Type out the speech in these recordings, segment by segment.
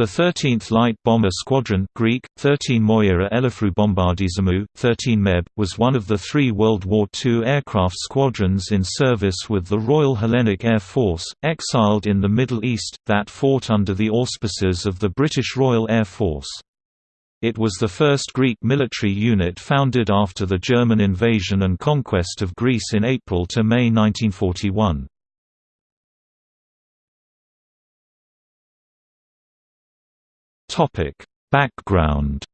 The 13th Light Bomber Squadron Greek, 13 Moira Bombardizamou, 13 MEB, was one of the three World War II aircraft squadrons in service with the Royal Hellenic Air Force, exiled in the Middle East, that fought under the auspices of the British Royal Air Force. It was the first Greek military unit founded after the German invasion and conquest of Greece in April to May 1941. Topic: Background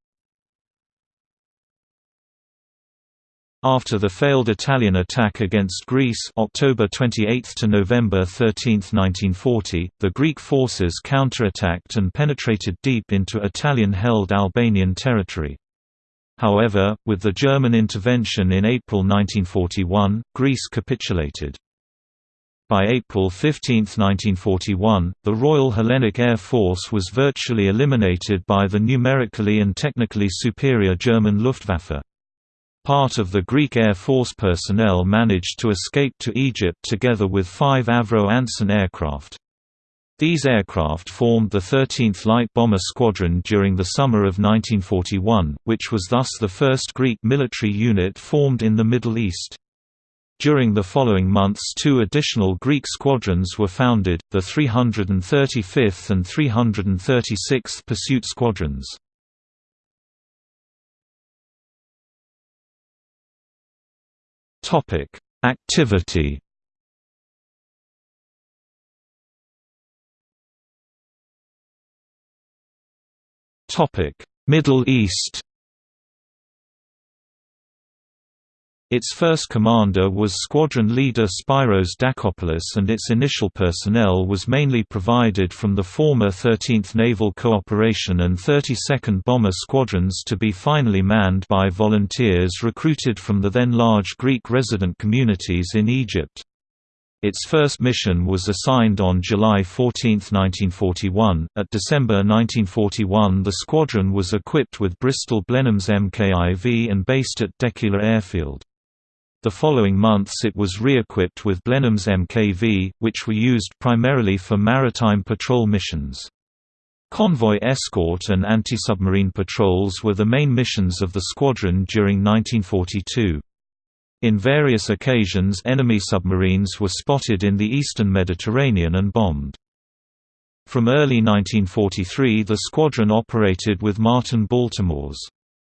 After the failed Italian attack against Greece October 28 to November 13, 1940, the Greek forces counterattacked and penetrated deep into Italian-held Albanian territory. However, with the German intervention in April 1941, Greece capitulated. By April 15, 1941, the Royal Hellenic Air Force was virtually eliminated by the numerically and technically superior German Luftwaffe. Part of the Greek Air Force personnel managed to escape to Egypt together with five Avro Anson aircraft. These aircraft formed the 13th Light Bomber Squadron during the summer of 1941, which was thus the first Greek military unit formed in the Middle East. During the following months two additional Greek squadrons were founded, the 335th and 336th Pursuit Squadrons. Activity Middle East Its first commander was squadron leader Spyros Dakopoulos and its initial personnel was mainly provided from the former 13th Naval Cooperation and 32nd Bomber Squadrons to be finally manned by volunteers recruited from the then large Greek resident communities in Egypt. Its first mission was assigned on July 14, 1941. At December 1941, the squadron was equipped with Bristol Blenheims MKIV and based at Dekheila Airfield. The following months it was re-equipped with Blenheims MKV, which were used primarily for maritime patrol missions. Convoy escort and anti-submarine patrols were the main missions of the squadron during 1942. In various occasions enemy submarines were spotted in the eastern Mediterranean and bombed. From early 1943 the squadron operated with Martin Baltimore's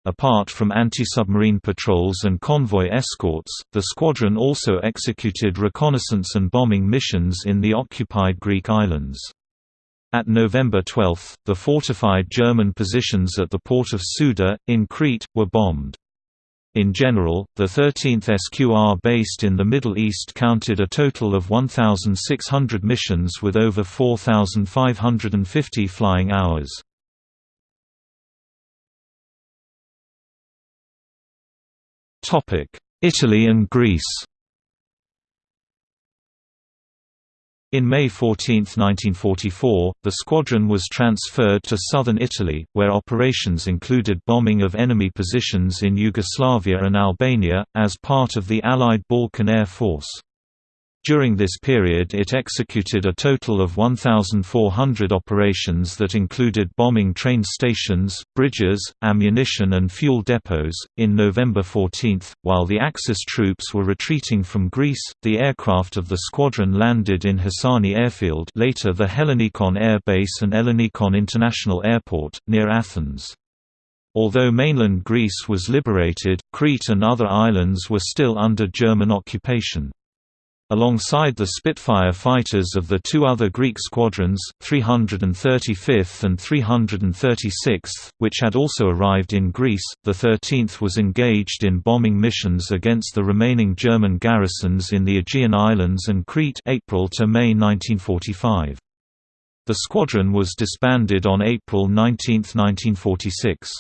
Apart from anti-submarine patrols and convoy escorts, the squadron also executed reconnaissance and bombing missions in the occupied Greek islands. At November 12, the fortified German positions at the port of Souda, in Crete, were bombed. In general, the 13th SQR based in the Middle East counted a total of 1,600 missions with over 4,550 flying hours. Italy and Greece In May 14, 1944, the squadron was transferred to southern Italy, where operations included bombing of enemy positions in Yugoslavia and Albania, as part of the Allied Balkan Air Force. During this period it executed a total of 1,400 operations that included bombing train stations, bridges, ammunition and fuel depots. In November 14, while the Axis troops were retreating from Greece, the aircraft of the squadron landed in Hassani Airfield later the Hellinikon Air Base and Ellinikon International Airport, near Athens. Although mainland Greece was liberated, Crete and other islands were still under German occupation. Alongside the Spitfire fighters of the two other Greek squadrons, 335th and 336th, which had also arrived in Greece, the 13th was engaged in bombing missions against the remaining German garrisons in the Aegean Islands and Crete April to May 1945. The squadron was disbanded on April 19, 1946.